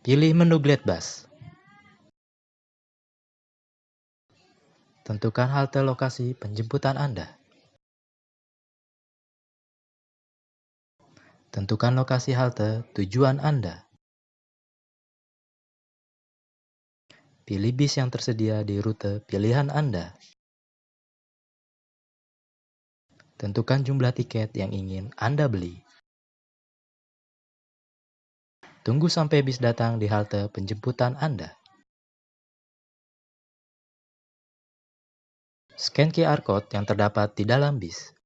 Pilih menu Glide Bus. Tentukan halte lokasi penjemputan Anda. Tentukan lokasi halte tujuan Anda. Pilih bis yang tersedia di rute pilihan Anda. Tentukan jumlah tiket yang ingin Anda beli. Tunggu sampai bis datang di halte penjemputan Anda. Scan QR Code yang terdapat di dalam bis.